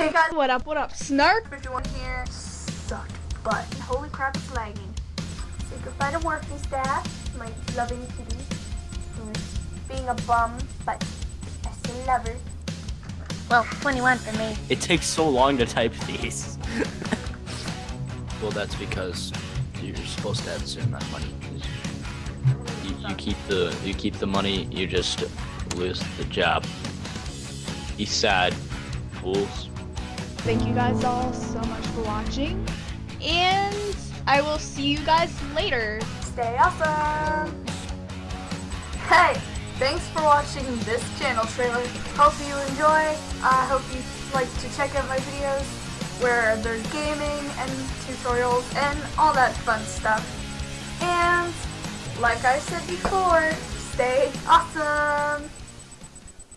Hey guys, What up, what up, Snark? everyone here suck butt. Holy crap, it's lagging. Say goodbye to working staff, my loving kitty, who's being a bum, but I still love her. Well, 21 for me. It takes so long to type these. Well, that's because you're supposed to have a certain amount of money. 'cause You, you keep the you keep the money, you just lose the job. Be sad, fools. Thank you guys all so much for watching. And I will see you guys later. Stay awesome! Hey, thanks for watching this channel trailer. Hope you enjoy. I hope you like to check out my videos where there's gaming and tutorials and all that fun stuff. And like I said before, stay awesome!